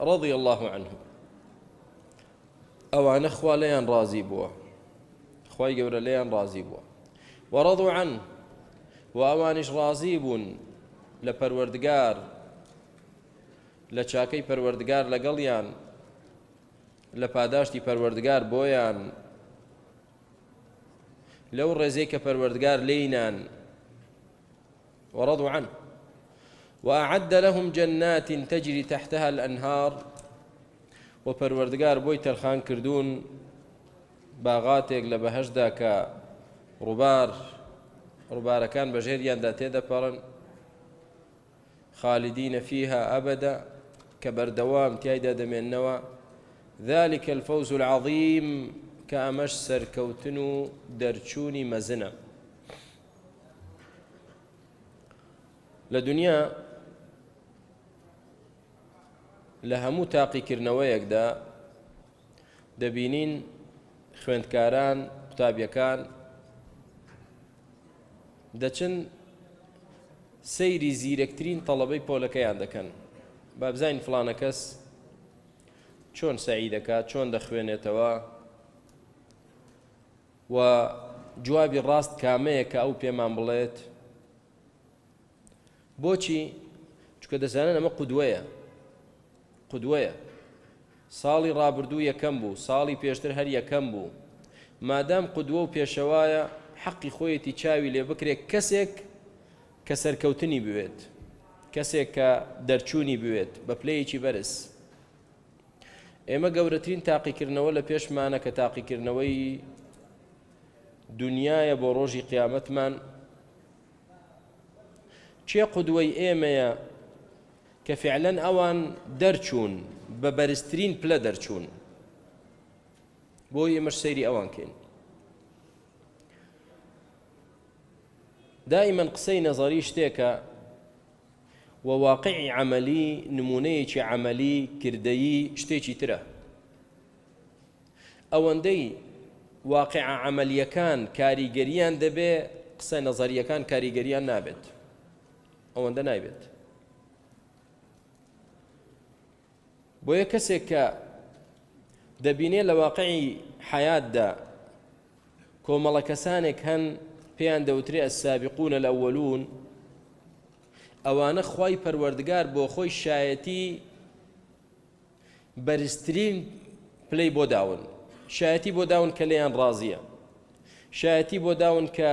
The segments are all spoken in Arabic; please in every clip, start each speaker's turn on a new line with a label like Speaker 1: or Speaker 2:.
Speaker 1: رضي الله عنهم ئەوانە خوا لەیان ڕازی بووە. خی گەورە لێیان ڕازی بووە. وەڕضوا عن و ئەوانش ڕازی بوون لە پەروەردگار لە چاکەی پەروەردگار لەگەڵیان لە پاداشتی پەروەردگار بۆیان لەو ڕێزەی کە پەروەردگار لینان ورضوا عنه. وأعد لهم جنات تجري تحتها الأنهار. و پەروەردگار بۆی تەرخان کردوون باغاتێک لە بەهشدا کە ڕووبار ڕووبارەکان بەژێریاندا تێدەپەڕن. خالدینە فيها کە بەردەوام تایدا دەمێننەوە ذلك الفوز العظيم کە ئەمەش سەرکەوتن و دەرچوونی لە هەموو تاقیکردنەوەیەکدا دەبینین خوێندکاران قوتابیەکان. دەچن سەیری زیرەکترین تەڵەبەی پۆلەکەیان دەکەن. با بزین فلانە کەس چۆن سعی دەکات چۆن دەخوێنێتەوە و جوابی ڕاست کامەیە کە ئەو پێمان بڵێت. بۆچی؟ چکە دەزانن ئەمە قودوەیە. قودوەیە ساڵی ڕابردوو یەکەم بوو ساڵی پێشتر هەر یەکەم بوو. مادام قودوە و پێشەوایە حەقی خۆیەتی چاوی لێ بکرێت کەسێک کە سەرکەوتنی بوێت کەسێک کە دەرچوونی بوێت بە پلەیەکی بەرز. ئێمە گەورەترین تاقیکردنەوە لە پێشمانە کە تاقیکردنەوەی دنیاە بۆ ڕۆژی قیامەتمان. چێ قودوەی ئێمەیە؟ کە فعلەن ئەوان دەرچوون بە بەرزترین پلە دەرچوون. بۆ ئێمەش سەیری ئەوان کەین. دائما قسەی نەزاری شتێکە وواقعی عملی نمونەیەکی عملی کردەیی شتێکی ترە. ئەوەندەی واقع عملیەکان کاریگەریان دەبێ قسە نەزاریەکان کاریگەریان نابێت. ئەوەندە نایبێت. بۆ یە کەسێک کە دەبینێ لە واقعی حیاتدا کۆمەڵە کەسانێک هەن پێیان دەوترێ السابقون الأولون ئەوانە خی پەروەردگار بۆ خۆی شایەتی بەرزترین پلەی بۆ داون. شایەتی بۆ داون کە لێیان ڕازیە. شایەتی بۆ داون کە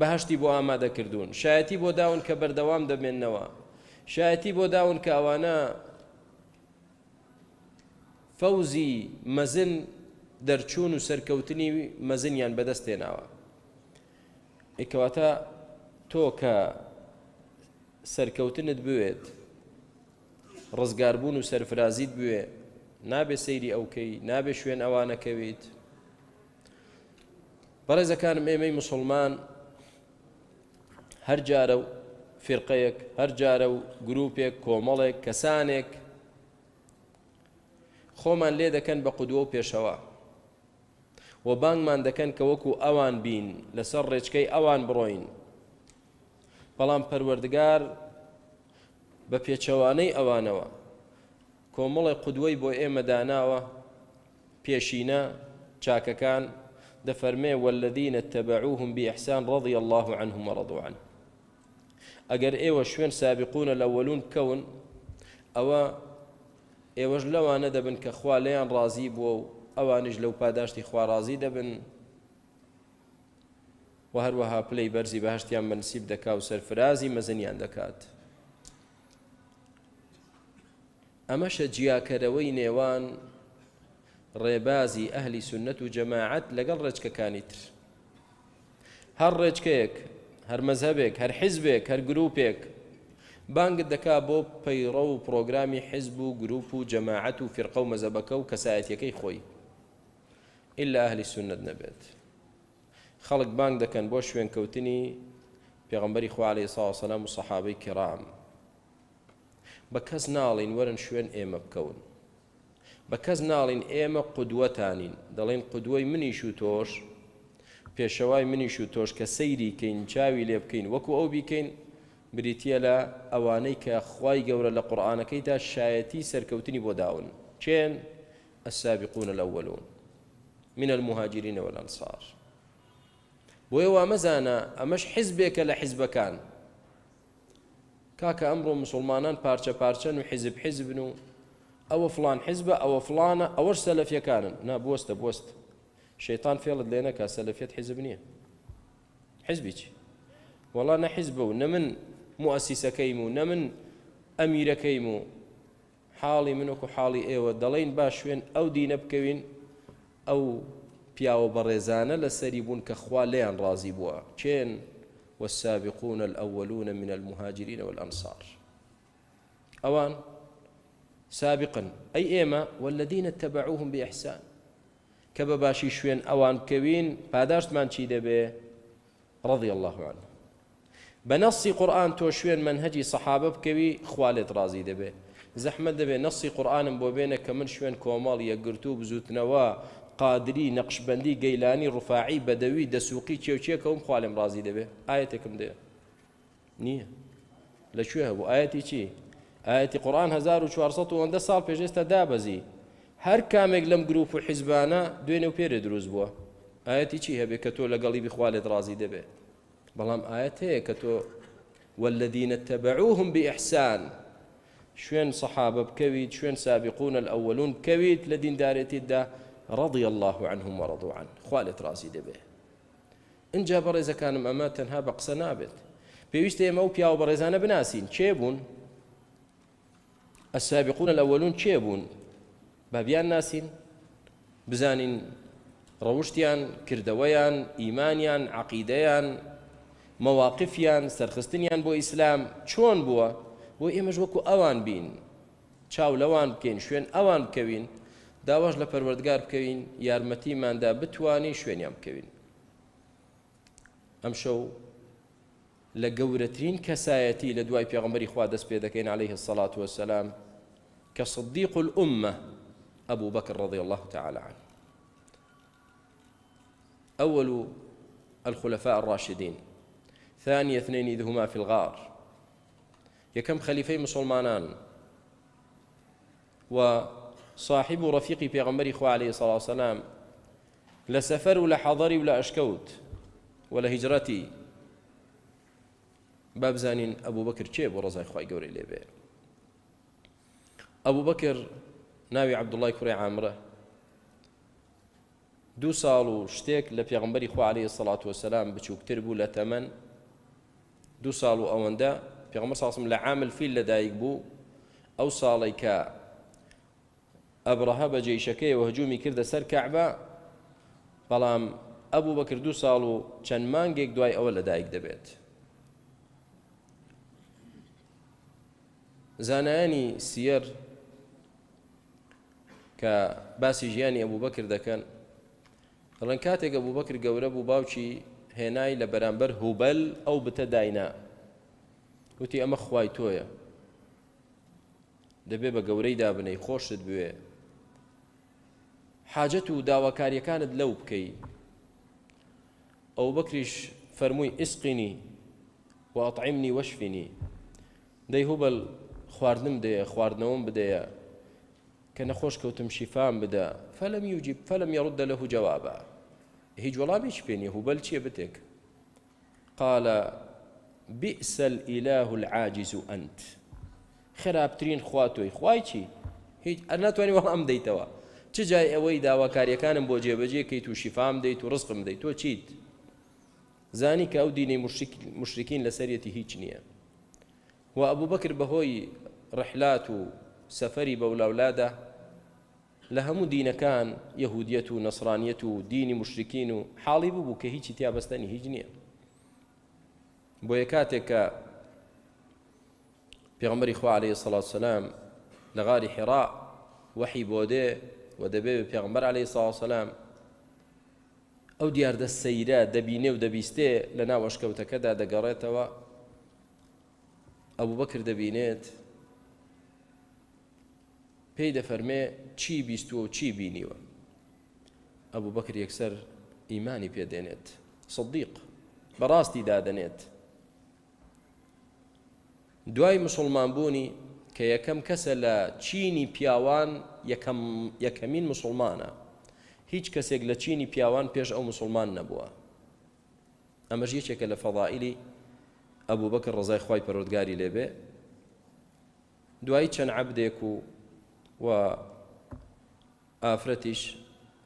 Speaker 1: بەهشتی بۆ ئامادەکردوون شایەتی بۆ داون کە بەردەوام دەبێننەوە شایەتی بۆ داون کە ئەوانە فەوزی مەزن دەرچوون و سەرکەوتنی مەزنیان بەدەستێناوە. ئێکەواتە تۆ کە سەرکەوتنت بوێت ڕزگاربوون و سەرفرازیت بوێ نابێ سەیری ئەوکەی نابێ شوێن ئەوانەکەویت. بەڕێزەکانم ئێمەی مسلمان هەر جارە و فرقەیەک هەر جارە و گرروپێک کۆمەڵێک کەسانێک خۆمان لێ دەکەن بە قودوە و پێشەوە. و بانگمان دەکەن کە وەکو ئەوان بین لەسەر ڕێچکەی ئەوان بڕۆین. بەڵام پەروەردگار بە پێچەوانەی ئەوانەوە. کۆمەڵی قودوەی بۆ ئێمە داناوە پێشینە چاکەکان دەفەرمێ والذینە تەبعوهم بإحسان رضي الله عنهم ورضوا عنه ئەگەر ئێوە شوێن سابقونە لە وەلون بکەون ئەوە ئێوەش لەوانە دەبن کە خوا لەیان ڕازی بووە و ئەوانش لەو پاداشتی خوارازی دەبن. و هەروەها پلەی بەرزی بەهشتیان بەنسیب دەکا و سەرفرازی مەزنیان دەکات. ئەمەشە جیاکەرەوەی نێوان ڕێبازی ئەهلی سنت و جەماعەت لەگەڵ ڕێچکەکانی تر. هەر ڕێچکەیەک هەر مەزهبێک هەر حیزبێک هەر گرروپێک بانگت دەکا بۆ پەیڕە و پرۆگرامی حیزب و گروپ و جەماعەت و فرقە و مەزەبەکە و کەسایەتەکەی خۆی. إلا ئەهلی سنت نەبێت خەڵک بانگ دەکەن بۆ شوێنکەوتنی پێغمبەری خوالی ساوسەلام و سەحابەی کڕام بە کەس ناڵین وەرن شوێن ئێمە بکەون. بە کەس ناڵین ئێمە قودوەتانین دەڵێن قودوەی منیش و تۆش پێشەوای منیش و تۆش کە سەیری کەین چاوی لێ بکەین وەکو ئەو بیکەین بریتە لە ئەوانەی کە خوای گەورە لە قورئانەکەیدا شایەتی سەرکەوتنی بۆ داون. کێن؟ السابقون الأولون. من المهاجرين والأنصار. بۆیە وا مەزانە ئەمەش حیزبێکە لە حیزبەکان کاکە ئەمڕۆ مسلمانان پارچە پارچەن و حیزب حیزبن و فلان حیزبە ئەوە فلانە ئەوەش سەلەفیەکانن نابوەستە بوەست. شەیتان فێڵت لێ نەکە سەلەفێت حیزب نییە. حیزبی چی؟ وەڵا نە حیزبە و نە من مؤسیسەکەیم و نە من ئەمیرەکەیم و حاڵی منوەکو حاڵی ئێوە دەڵێن با شوێن ئەو دینە بکەوین ئەو پیاوە بەڕێزانە لێیان ڕازی بووە چێن والسابقون الأولون من المهاجرين والأنصار. أوان سابقا. أي إيما والذين اتبعوهم بإحسان. كبا باشي شوين أوان كوين پاداشت من دەبێ رضي الله عنه. بنصي قرآن تو شوين منهجي صحابة بكوي خوالت رازي دەبێ زەحمە دەبێ نەسی قورآانم بۆ بێنە کە من شوێن کۆمەڵ یەکگرتو بزوتنەوە قادری نەقشبندی گەیلانی ڕوفاعی بەدەوی دەسوقی چێوچێکەوەم خوالم ڕازی دەبێ ئاەتێکم دێ نییە لەکوێ هەبوو ئاەتی چی ئاەتی قڕان 1400 ساڵ پێشێستا دابەزی. هەر کامێک لەم گروپ و حیزبانە دوێنێ و پێرە دروست بووە. ئاەتی چی هەبێت کە تۆ لەگەڵی بخوالێت ڕازی دەبێ؟ بەڵام ئاەت هەیە کە تۆ والذين اتبعوهم بإحسان. شوێن سەحابە بکەویت شوێن سابقون الأولون بکەویت لە دیندارێتیدا رضي الله عنهم ورضوا عنه. خوالت رازي دەبێ اینجا بەڕێزەکانم ئەمە تەنها بە قسە نابێت پێویستە ئێمە و پیاوە بەڕێزانە بناسین چێ الأولون چێ بوون بابیان ناسین بزانین ڕەوشتیان کردەوەیان ئیمانیان عقیدەیان مەواقفیان سەرخستنیان بۆ ئیسلام چۆن بووە؟ بۆ ئێمەش وەکو ئەوان بین. چاو لەوان بکەین شوێن ئەوان بکەوین داواش لە پەروەردگار بکەوین یارمەتیماندا بتوانین شوێنیان بکەوین. ئەم شەو لە گەورەترین کەسایەتی لە دوای پێغمبەری خوا دەست پێ عليه الصلاة والسلام کە صدیق الأمة أبو بكر رضي الله تعالى عنه. أول الخلفاء الراشدين ثاني اثنين إذ هما في الغار. يكم خليفي مسلمانان. وصاحب رفيق في غمر إخوة عليه الصلاة والسلام. لسفر ولا حضري ولا أشكوت ولا هجرتي. باب زانين أبو بكر چێ بۆ ڕزای خی گەورەی لێبێ ئەبوو بەکر ناوی عبدوڵای کوڕی عامرە. دوو ساڵ و شتێک خوا عليه سەڵات وسلام بچووکتر بوو لە دوو ساڵ و ئەوەندە پێغمە ساسم لە عامل فیل لەدایک بوو ئەو ساڵی کە ئەبرەها بە جێیشەکەی و هجومی کردە سەر کەعبە بەڵام ئەبوو بەکر دوو ساڵ و چەند مانگێک دوای ئەوە لەدایک دەبێت زانایانی سیەر کە باسی ژیانی ئەبوو بەکر دەکەن دەڵێن کاتێک ئەبوو بەکر گەورە بوو هێنای لە بەرامبەر هوبەل ئەو بتە داینا وتی ئەمە خوای تۆیە. دەبێ بە گەورەی دابنەی خۆشت بوێ. حاجەت و داواکاریەکانت لەو بکەی. ئەو بەکریش فەرمووی ئسقینی و ئەطعیمنی وەشفینی. دەی هوبەل خواردنم دەیە خواردنەوەم بدەیە. کە نەخۆش کەوتم شیفام بدە. فەلم یوجیب فەلم یڕدە لەه جوابە هیچ وەڵامیش پێنیە هوبەل چییە بتێک؟ قال بئس الإله العاجز أنت. خراپترین خوا تۆی خوای چی؟ هیچ ناتوانانی وەڵام دەیتەوە. چ جای ئەوەی داواکاریەکانم بۆ جێبەجێ کەیت و شیفام دەیت و ڕزقم دەیت؟ تۆ چیت؟ زانی کە ئەو دینەی مشرکین لەسەرەتی هیچ نییە. و ئەبوو بەکر بەهۆی ڕحلات و سەفەری بەولاولادە لە هەموو دینەکان یەهودیەت و نەسرانیەت و دینی مشرکین و حاڵی بوو کە هیچی تیابەستنی هیچ نییە. بۆ یە کاتێک کە پێغمبەری خوا عليه الصلاة والسلام لە غاری حێرا وحی بۆ دێ و دەبێ پێغمبەر عليه الصلاة والسلام ئەو دیاردە سەیرە دەبینێ و دەبیستێ لە ناو وەشکەوتەکەدا دەگەڕێتەوە. ئەوبوو بەکر دەبینێت پێی دەفەرمێ چی بیستووە و چی بینیوە. ئەبوو بەکر یەکسەر ئیمانی پێدێنێت صدیق بەڕاستی دادەنێت. دوای مسلمان بوونی کە یەکەم کەسە لە چینی پیاوان یەکەمین مسلمانە. هیچ کەسێک لە چینی پیاوان پێش ئەو مسلمان نەبووە. ئەمەش یەکێکە لە فەضائلی ئەبوو بەکە ڕزای خی پەرۆودگاری لێبێ. دوایی چەند عبدێک و و ئافرەتیش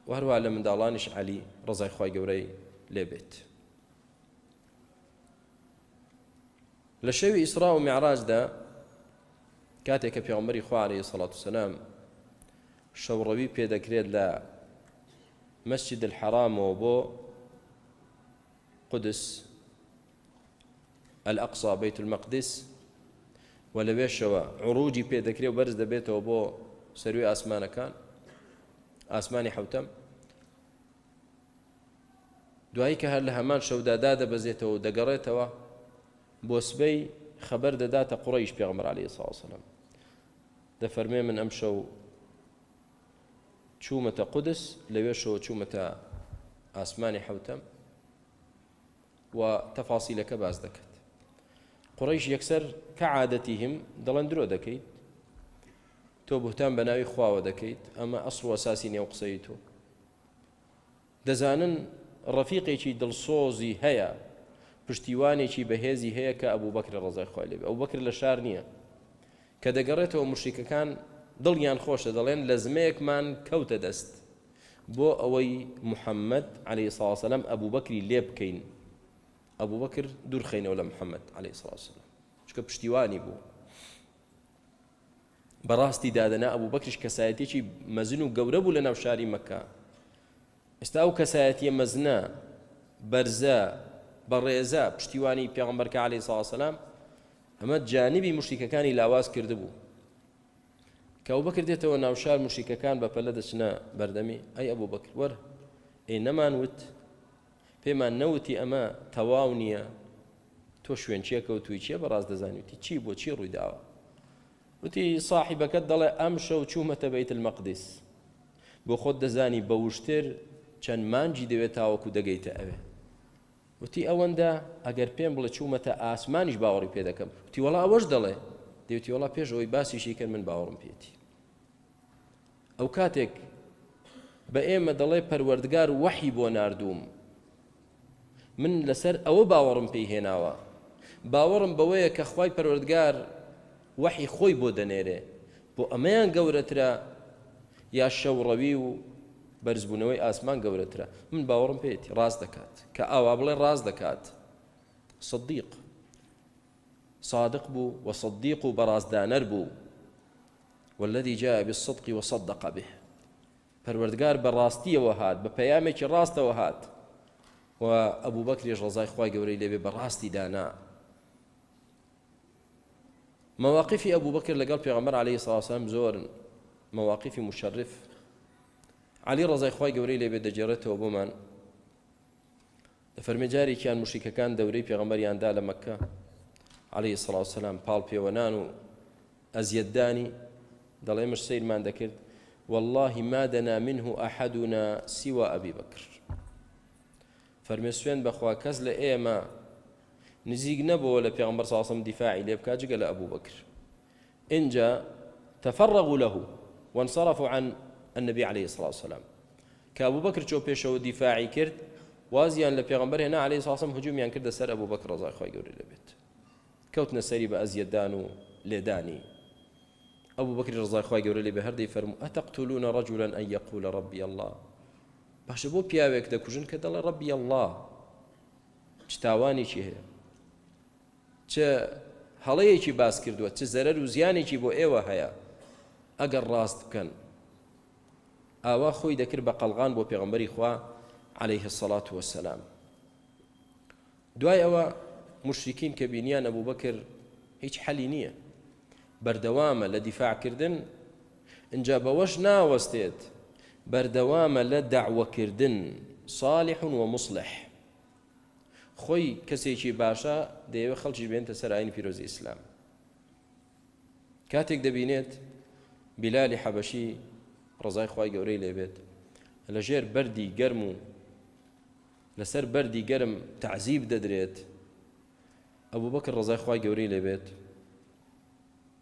Speaker 1: وهروە لە منداڵانیش علی ڕزای خی گەورەی لێبێت لە شەوی ئیسرا و میعراجدا کاتێک کە پێغمبەری خوارەی سەڵات و سەسلام شەوڕەوی پێدەکرێت لە مەسجد الحرامەوە بۆ قدس الأقصى بيت المقدس و لەوێشەوە عروجی پێدەکرێت و بەرز دەبێتەوە بۆ سەروی ئاسمانەکان ئاسمانی حوتەم. دوایی کە هەر لە هەمان شەودادا دەبەزێتەوە دەگەڕێتەوە بۆ سبەی خەبەر دەداتە قڕیش پێغمەر عليه ساوسلم دەفەرمێ من ئەم شەو چوومەتە قودس لەوێشەوە چوومەتە ئاسمانی حوتەم و تەفاسیلەکە باس دەکات. قڕیش یەکسەر کە عادەتیهم دەڵێن درۆ دەکەیت. تۆ بوتان بە ناوی خواوە دەکەیت ئەمە ئەسڵ و ئەساسی نێو قسەی تۆ. دەزانن ڕەفیقێکی دڵسۆزی هەیە پشتیوانێکی بەهێزی هەیە کە ئەبوو بەکرە ڕەزای خوای لێبێ. ئەبوو بەکر لە شار نییە. کە دەگەڕێتەوە مشریکەکان دڵیان خۆشە دەڵێن لە زمەیەکمان کەوتە دەست. بۆ ئەوەی محەممەد عليه ساسەلم ئەبوو بەکری لێ بکەین. ئەبوو بەکر دوورخینەوە لە محەممەد عليه ساسلم چکە پشتیوانی بوو. بەڕاستی دادەنا ئەبوو بەکرش کەسایەتێکی مەزن و گەورە بوو لە ناو شاری مەکە. ئێستا ئەو کەسایەتیە مەزنە بەرزە بە ڕێزە پشتیوانی پێغمبەرکە عليه ساسەلام ئەمە جانبی موشریکەکانی لاواز کرده بوو کە ئەبوو بەکر دێتەوە ناوشار موشریکەکان بە پەلە دەچنە بەردەمی ئەی ئەبوو بەکر وەر ئەی نەمان وت پێمان نەوتی ئەمە تەواو نییە. تۆ شوێن چیە کەوتوی چیە بەڕاست دەزانیوتی چی بۆ چی ڕووی داوە؟ وتی صاحبەکەت دەڵێ ئەم شەو چوومەتە بەیت المەقدس. بۆ خۆت دەزانی بە وشتر چەند مانگی دەوێت تاوەکو دەگەیتە ئەوێ. وتی ئەوەندە ئەگەر پێم بڵێ چوومەتە ئاسمانیش باوەڕی پێ دەکەم. وتی وڵا ئەوەش دەڵێ. دەوتی وڵا پێش ئەوی باسیشی کرد من باوەڕم پێێتی. ئەو کاتێک بە ئێمە دەڵێ پەروەردگار وەحی بۆ نردوم من لەسەر ئەوە باوەڕم پێی هێناوە. باوەڕم بەوەیە کە خی پەروەردگار وەحی خۆی بۆ دەنێرێ. بۆ ئەمەیان گەورەترە یا شەوڕەوی و بەرزبوونەوەی ئاسمان گەورەترە. من باوەڕم پێێتی ڕاست دەکات. کە ئاوا بڵێ ڕاست دەکات. صدیق. صادق بوو وصديق بەڕازدانەر بوو. والذي جاء بالصدق وصدق به. پەروەردگار بەڕاستیەوە هات بە پەیامێکی ڕاستەوە هات. و ئەبوو بەکرێژ ڕزای خی گەورەی دانا. مواقفی ئەبوو بەکر لەگەڵ پێغەمبەر عليه ساسم زۆرن مواقفی مشرف. علی ڕزای خی گەورەی لێبێ دەجێڕێتەوە بۆمان لە فەرمەجارێکیان مشیکەکان دەورەی پێغەمبەریاندا لە مەکە عليه سڵاو سلام پاڵ پێوەنان و ئەزیەتدانی دەڵێ مش سیرمان دەکرد والله ما دنا منه أحدنا سوى أبي بكر. فەرمێ سوێن بەخوا کەس لە ئێمە نزیک نەبووە لە پێغمبەر ساسم دیفاعی لێ بکات جگە لە ئەبوو بکر اینجا تفرغوا له وانصرفوا عن النبي عليه الصلاة والسلام. كأبو بكر شو بيشو دفاعي كرد وازيان لبيغمبر هنا عليه الصلاة والسلام هجوم يعني كرد سر أبو بكر رضي الله عنه لبيت. كوتنا سري بأزيدان لداني. أبو بكر رضي الله عنه لبي هردي فرمو أتقتلون رجلا أن يقول ربي الله؟ باش پیاوێک دەکوژن کە دەڵێ ڕبی الله. چ تاوانێکی هەیە چ هەڵەیەکی باس کردووە چ زەرەر و زیانێکی بۆ ئێوە هەیە ئەگەر ڕاست بکەن. ئاوا خۆی دەکرد بە قەلغان بۆ پێغمبەری خوا عليه الصلاة والسلام دوای ئەوە مشرکین کە بینیان ئەبوو بەکر هیچ حەلی نییە. بەردەوامە لە دیفاعکردن اینجا بەوەش ناوەستێت بەردەوامە لە داوەکردن صالح و مصلح. خۆی کەسێکی باشە دەیەوە خەڵکی بێنتە سەر ئاین پیرۆزی ئیسلام. کاتێک دەبینێت بیلالی حەبەشی ڕزای خی گەورەی لێبێت. لە ژێر بەری گەرم و لەسەر بەری گەرم تعزیب دەدرێت ئەوبوو بەکە ڕزای خی گەورەی لێبێت.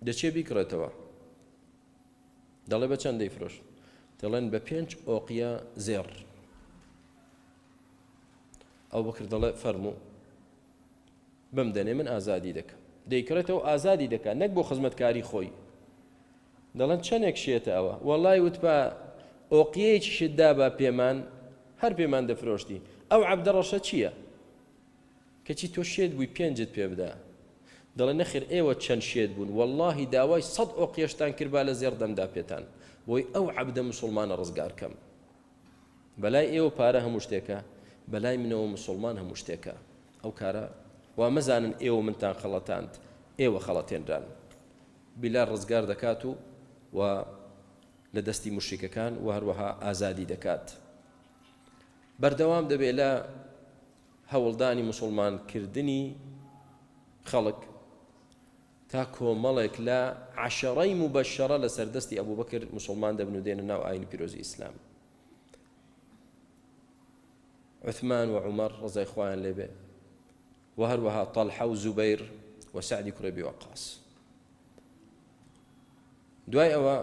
Speaker 1: دەچێ بیکڕێتەوە. دەڵێ بە چەند دەیفرۆش دەڵێن بە پێنج ئۆقیە زێڕ. ئەو بکر دەڵێ فەرموو بم دەنێ من ئازادی دەکەم. دەیکڕێتەوە ئازادی دەکات نەک بۆ خزمەتکاری خۆی. دەڵێن چەندێک شێتە ئەوە؟ وەڵی وت بە ئۆقیەیەکی شتدا بە پێمان هەر پێمان دەفرۆشتی. ئەو عبدەڕەشە چییە؟ کەچی تۆ شێت بووی پێنجت پێ بدە دەڵێ نەخیر ئێوە چەند شێت بوون. واللهی داوای سەد ئۆقیێشتان کردبا لە زێر دەمدا پێتان. بۆی ئەو عبدە مسلمانە ڕزگارکەم. بەلای ئێوە پارە هەموو شتێکە. بەلای منەوە مسلمان هەموو شتێکە. ئەو کارە وا مەزانن ئێوە منتان خەڵەتاند ئێوە خەڵەتێنران. بیلار ڕزگار دەکات و و لە دەستی مشریکەکان و هەروەها ئازادی دەکات. بەردەوام دەبێت لە هەوڵدانی مسلمانکردنی خەڵک تا کۆمەڵێک لە عشەڕەی مبەشەرە لە سەردەستی ئەبوو بەکرد مسلمان دەبن و دێنە ناو ئاین پیرۆزی ئیسلام. عثمان وعمر ڕزای خۆیان لێبێ و هەروەها تەڵحە و زوبەیر و سعدی کوڕێبی وەقاس دوای ئەوە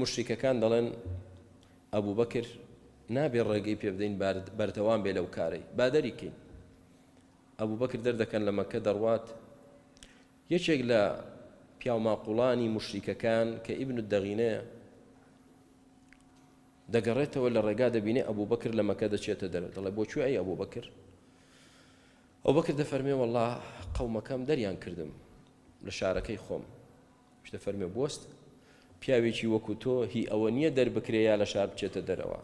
Speaker 1: مشریکەکان دەڵێن ئەبوو بەکر نابێ ڕێگەی پێ بدەین بەردەوام بێ لەو کارەی بادەریکەین ئەبوو بەکر دەردەکەن لە مەکە دەڕوات یەکێک لە پیاماقوڵانی مشریکەکان کە ئیبن دەغینەیە دەگەڕێتەوە لە ڕێگا دەبینێ ئەبوو بەکر لە مەکە دەچێتە دەر دەڵێ بۆچوی ئەی ئەبوو بەکر ئەو بەکر دەفەرمێ وڵا قەومەکەم دەریان کردم لە شارەکەی خۆم شتە فەرمێ بست پیاوێکی وەکو تۆ هی ئەوە نییە دەربکرێ یا لە شار بچێتە دەرەوە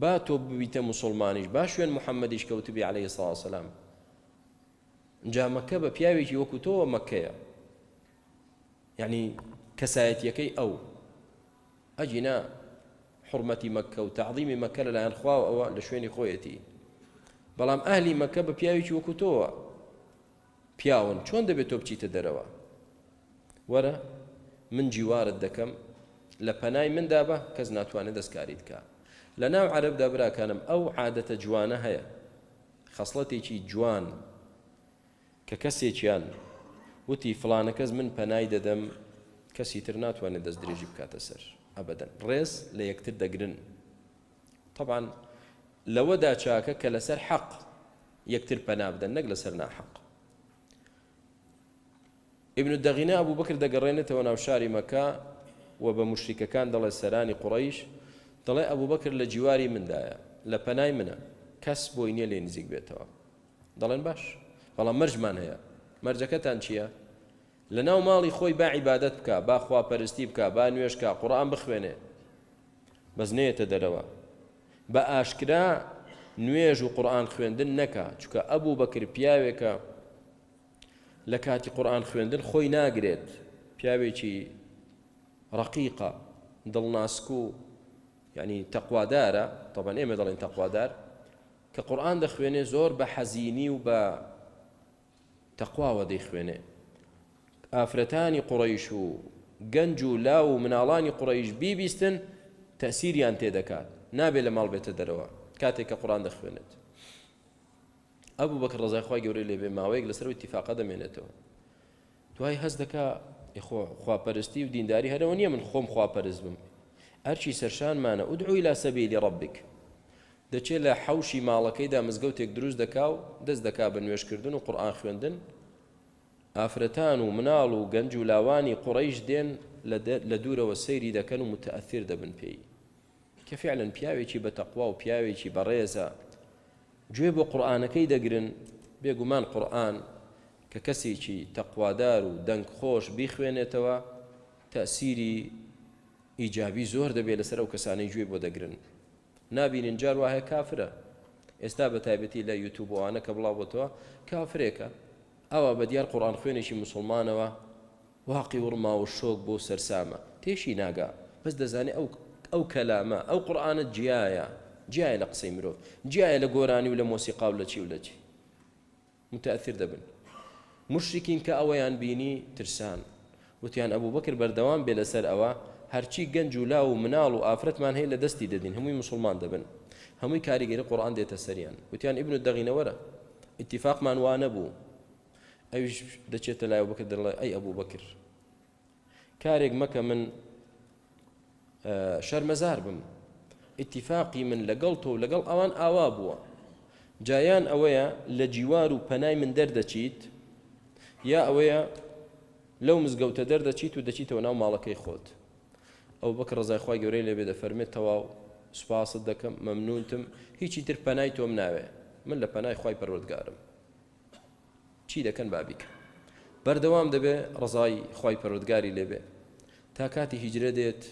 Speaker 1: با تۆ ببیتە مسلمانیش با شوێن محەممەدیش کەوتبی عليه ساسەسلام جا مەکە بە پیاوێکی وەکو تۆوە مەکەیە یعنی کەسایەتیەکەی ئەو ئەجینا حرمەتی مەکە و تعظیمی مەکە لەلایەن خواوە ئەوە لە شوێنی خۆیەتی. بەڵام ئاهلی مەکە بە پیاوێکی وەکو تۆوە. پیاون چۆن دەبێت تۆ بچیتە دەرەوە؟ وەرە من جیوارت دەکەم. لە پەنای مندا بە کەس ناتوانێت دەستکاریت کە لە ناو عربدا براکانم ئەو عادەتە جوانە هەیە. خەسڵەتێکی جوان کە کەسێکیان وتی فلانە کەس من پەنای دەدەم کەسی تر ناتوانێت دەست درێژی بکاتە سەر. ئەبدەن ڕێز لە یەکتر دەگرن طبعا لەوەدا چاکە کە لەسەر حەق یەکتر پەنا بدەن نەک لەسەر ناحەق ابن الدەغینە ئەبوو بەکر دەگەڕێنێتەوە ناو شاری مەکە و بە مشریکەکان دەڵێ سەرانی قڕیش دەڵێ ئەبوو بەکر لە جیواری مندایە لە پەنای منە کەس بۆی نییە لێ نزیک بێتەوە دەڵێن باش. بەڵام مەرجمان هەیە مەرجەکەتان چییە لە ناو ماڵی خۆی با عیبادت بکە با خواپەرستی بکە با نوێژ بکە قورئان بخوێنێ. بەس نێتە دەرەوە. بە ئاشکرا نوێژ و قورئان خوێندن نەکا چونکە ئەبوو بەکر پیاوێکە لە کاتی قورآان خوێندن خۆی ناگرێت. پیاوێکی ڕقیقە دڵناسکو ینی تەقوادارە تەبەن ئێمە دەڵێن تەقوادار کە قورآان دەخوێنێ زۆر بە حەزینی و بە تەقواوە دەیخوێنێ. ئافرەتانی قوڕیش و گەنج و لا و مناڵانی قوڕیش بیبیستن تەسیریان تێدەکات نابێت لە ماڵ بێتە دەرەوە. کاتێک کە قڕان دەخوێنێت. ئەبوو بەکر ڕەزای خوای گەورەی لێبێ ماوەیەک لەسەر ئیتیفاقە دەمێنێتەوە. دوای هەست دەکا خواپەرستی و دینداری هەرەوە نییە من خۆم خواپەرست بم. ئەرچی سەرشانمانە ادع إلى سبيل ربك دەچێت لە حوشی ماڵەکەیدا مزگەوتێک دروست دەکا و دەست دەکا بە نوێژکردن و قورئان خوێندن. ئافرەتان و مناڵ و گەنج و لاوانی قوڕیش دێن لە دوورەوە سەیری دەکەن و موتەئەثیر دەبن پێی. کە فعلەن پیاوێکی بە تەقوا و پیاوێکی بەڕێزە گوێ بۆ قورآانەکەی دەگرن بێگومان قورآن کە کەسێکی تەقوادار و دەنگ خۆش بیخوێنێتەوە تەسیری ئیجابی زۆر دەبێت لەسەر ئەو کەسانەی گوێ بۆ دەگرن. نابینین جار وایە کافرە. ئێستا بە تایبەتی لە یوتوبوانە کە بڵاو بۆتەوە کافرێکە. ئەوە بە دیار قڕان خوێنێکی مسلمانەوە واقی وڕما و شۆک بۆ سەرسامە. تێشی ناگا. بەس دەزانێت ئەو ئەو کەلامە ئەو قورآانە جیایە. جیایە لە گۆرانی و لە مۆسیقا و لە چی و لە چی. متأثر دەبن. مشرکین کە ئەوەیان بینی ترسان. وتیان ئەبوو بەکرد بەردەوام بێ لەسەر ئەوە هەرچی گەنج و لا و مناڵ و ئافرەتمان هەیە لە دەستی دەدین. هەمووی مسلمان دەبن. هەمووی کاریگەری قڕان دێتە سەریان. وتیان ئیبن دەغینەوەرە اتفاقمان ئەوش دەچێتە لای بکرد دەڵێ ئەی ئەبوو بەکرد کارێک مەکە من شەرمەزار بم. ئاتفاقی من لەگەڵ تۆ لەگەڵ ئەوان ئاوا بووە. جایان ئەوەیە لە جیوار و پەنای من دەردەچیت یا ئەوەیە لەو مزگەوتە دەردەچیت و دەچیتەوە ناو ماڵەکەی خۆت. ئەو بەکە ڕزایخوای گەورەی لێبێ دەفەرمێت تەواو سوپاست دەکەم مەمنونتم. هیچی تر پەنای تۆم ناوێ. من لە پەنای خی پەروەردگارم. چی دەکەن بابیکە؟ بەردەوام دەبێ ڕزای خی پەرودگاری لێبێ تا کاتی هیجرە دێت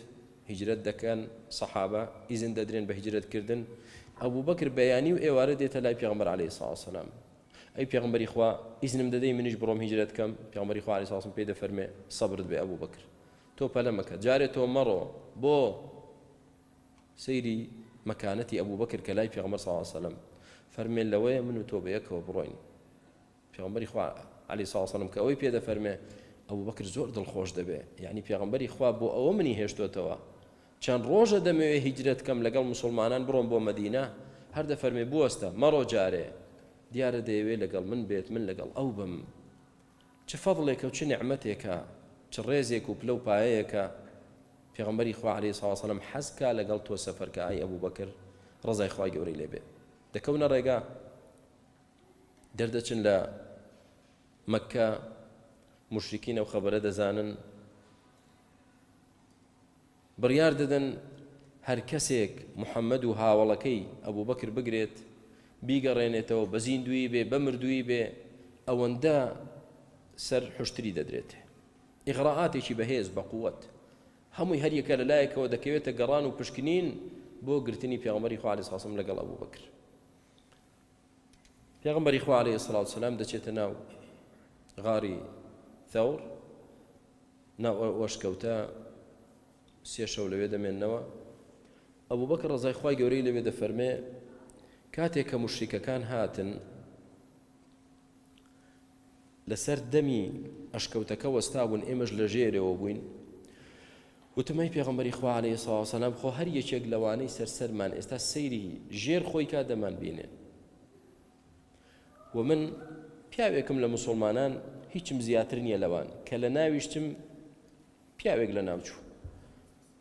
Speaker 1: هیجرەت دەکەن سەحابە ئیزن دەدرێن بە هیجرەتکردن. ئەوبوو بەکر بەیانی و ئێوارە دێتە لای پێغمبەر عليه ساسەلام ئەی پێغمبەری خوا ئیزنم دەدەی منیش بڕۆم هیجرەت کەم پێغمبەری خوا ساسم پێ دەفەرمێ سەبرت بێ ئەوبوو بەکر تۆ پەلە مەکە جارێت تۆ مەڕۆ بۆ سەیری مەکانەتی ئەبوو بەکر کە لای پێغمبەر ساسەلم فەرمێن لەوەیە من و تۆ یەکەوە بڕۆین. پێغمبەری خوا علی ساسەلم کە ئەوەی پێ دەفەرمێ ئەو بەکر زۆر دڵخۆش دەبێ. یعنی پێغمبەری خوا بۆ ئەوە منی هێشتوتەوە. چەند ڕۆژە دەمەوێ هیجرەت کەم لەگەڵ مسلمانان بڕۆم بۆ مدینە هەر دەفەرمێ بوەستە مەڕۆ جارێ. دیارە دەیەوێت لەگەڵ من بێت من لەگەڵ ئەو بم. چه فەضڵێکە و چ نعممەتێکە چ ڕێزێک و پلە و پایەیەکە. پێغمبەری خوا عليه ساسەلم حەزکا لەگەڵ تۆ سەفەرکە ئای ئەبوو بەکر ڕزای خخوای گەورەی لێبێ. دەکەونە ڕێگا. دەردەچن لە مەکە مشرکینە و خەبەرە دەزانن. بڕیار دەدەن هەر کەسێک محەممەد و هاوڵەکەی ئەبوو بەکر بگرێت بیگەڕێنێتەوە بە زیندوی بێ بە مردووی بێ ئەوەندە سەر حشتری دەدرێت ئیغراعاتێکی بەهێز بە قووەت هەمووی هەریەکە لە لایەکەوە دەکەوێتە گەڕان و پشکنین بۆ گرتنی پیامەری خوالی ساسم لەگەڵ ئەبوو بکر پیغمبەری خوا عليه الصلاة والسلام دەچێتە ناو. غاری ثەور ناو وەشکەوتە سێ شەو لەوێ دەمێننەوە ئەبوو بەکە ڕزای خی گەورەی لەوێ دەفەرمێ کاتێک کە مشریکەکان هاتن لەسەر دەمی ئەشکەوتەکە وەستابوون ئێمەش لە ژێرەوە بووین وتمەی پێغمبەری خوا عليه ساسەلام خۆ هەر یەکێک لەوانەی سەرسەرمان ئێستا سەیری ژێر خۆی کا دەمان بینێ و من پیاوێکم لە مسلمانان هیچم زیاتر نییە لەوان کە لە ناویشتم پیاوێک لە ناوچوو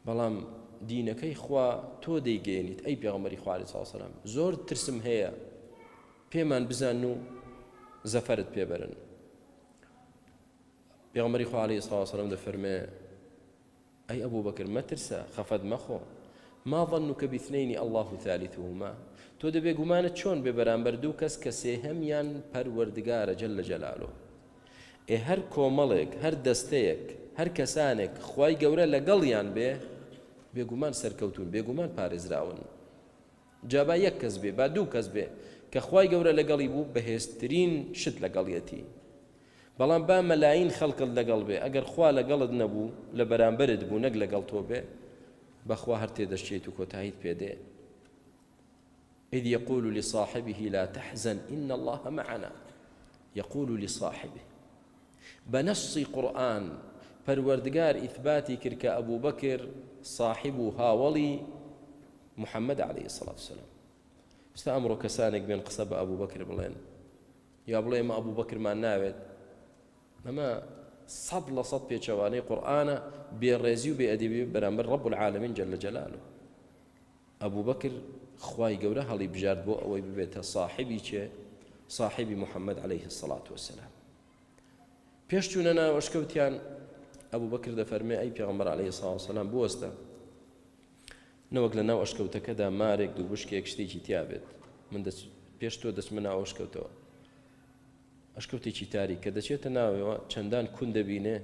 Speaker 1: بەڵام دینەکەی خوا تۆ دەیگەێنیت ئەی پێغمەری خوارد ساسەلام زۆر ترسم هەیە پێمان بزان و زەفرت پێبرن پێغمەری خوارد ساسەلم دەفەرمێ ئەی ئەبوو بەکرد مەترسە خەفەت مەخۆ. ما ظنك باثنين الله ثالثهما تۆ دەبێ گومانت چۆن بێ بەرامبەر دوو کەس کە سێهەمیان پەروەردگارە جل لە جەلالۆ ئێ هەر کۆمەڵێک هەر دەستەیەک هەر کەسانێک خی گەورە لەگەڵیان بێ بێگومان سەرکەوتون بێگومان پارێزراون. جا با یەک کەس بێ با دوو کەس بێ کە خوای گەورە لەگەڵی بوو بەهێزترین شت لەگەڵیەتی بەڵام با مەلاین خەڵکت لەگەڵ بێ ئەگەر خوا لەگەڵت نەبوو لە بەرامبرت بوو نەک لەگەڵ تۆ بێ بەخوا هەر تێدەشتێت و کۆتاییت پێدێ إذ يقول لصاحبه لا تحزن إن الله معنا. يقول لصاحبه بە نەصی قورئان ئیثباتی کرد کە ئەبوو بەکر صاحب و هاوڵی محەممەد عليه الصلاة والسلام. ستا ئەمڕۆ کەسانێک بێن قسە بە ئەبوو بەکر بڵێن. یا بڵێ مە ئەبوو بەکرمان ناوێت. ئەمە سەد لە سەد پێچەوانەی قورآانە بێڕێزی و بێ ئەدیبی جل جەلالو ئەبوو بەکر خوای گەورە هەڵی بژارد بۆ ئەوەی ببێتە صاحبی چێ؟ صاحبی محەممەد عليه الصلاة والسلام پێش چوونە ناوەشکەوتیان ئەبوو بەکر دەفەرمێ ئەی پێغمبەر عليه سلام بوەستە. نەوەک لە ناو ئەشکەوتەکەدا مارێک دوو بشکێک شتێکی تیابێت من پێش تۆ دەچمە ناو ئەشکەوتەوە ئەشکەوتێکی تاری کە دەچێتە ناوەوە چەندان کون دەبینێ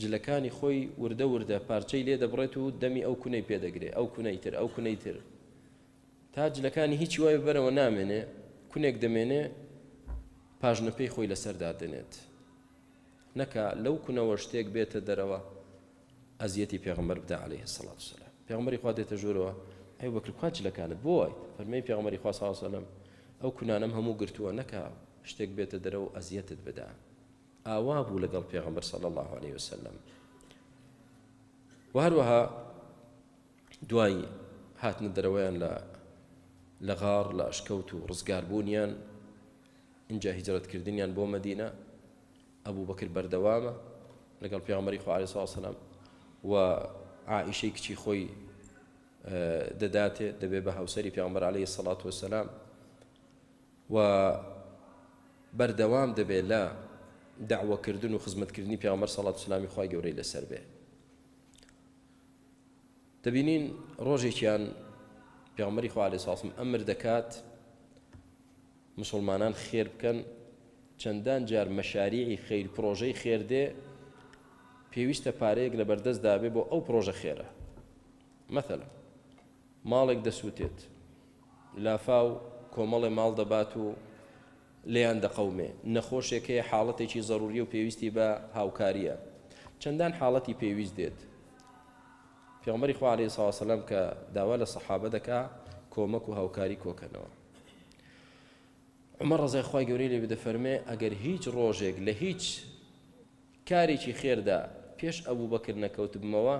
Speaker 1: جلەکانی خۆی وردە وردە پارچەی لێ دەبڕێت و دەمی ئەو کونەی پێدەگرێت ئەو کونەی تر ئەو کونەی تر تا جلەکانی هیچی وای بەرەوە نامێنێ کونێک دەمێنێ پاژنەپەی خۆی لەسەردا دێنێت نەکە لەو کونەوە شتێک بێتە دەرەوە ئەزیەتی پێغمبەر بدا عليه سڵات سلام پێغمەری خوا دێتە ژوورەوە ئەی وەکر کوچ لەکانت؟ بۆی فەرمی پێغمەری خوا ساسەلم ئەو کونانم هەموو گرتووە نەکە شتێک بێتە دەرەوە ئەزیەتت بدا ئاوا بوو لەگەڵ پێغمبەر صلی الله عليه وسلم وهروەها دوای هاتنە دەرەوەیان لە لە غار لە ئەشکەوت و ڕزگاربوونیان اینجا هیجرەتکردنیان بۆ مدینە ئەبوو بەکرد بەردەوامە لەگەڵ پیامەری خوارد ساسەلام و عائشەی کچی خۆی دەداتێ دەبێ بە هاوسری پیامبەر عليه سەڵات وسلام و بەردەوام دەبێت لە داوەکردن و خزمەتکردنی پیامبەر سەڵات سلامی خی گەورەی لەسەر بێ دەبینین ڕۆژێکیان پیامەری خوالی ساسم ئەمر دەکات مسلمانان خێر بکەن چەندان جار مەشاریعی خیر پرۆژەی خێردێ پێویستە پارەیەک لە بەردەست دابێ بۆ ئەو پرۆژە خێرە. مەثل ماڵێک دەسووتێت. لافاو کۆمەڵێ ماڵ دەبات و لیان دەقەومێ نەخۆشێکەیە حاڵەتێکی زەروری و پێویستی بە هاوکاریە. چەندان حاڵەتی پێویست دێت؟ پێغمەری خوارێ ساواسەلم کە داوا لە سەحابە دەکا کۆمەک و هاوکاری کۆکەنەوە. ئەمە ڕزای خی گەوری لێ بدەفەرمێ ئەگەر هیچ ڕۆژێک لە هیچ کارێکی خێردا پێش ئەوبوو بەکرد نەکەوتبمەوە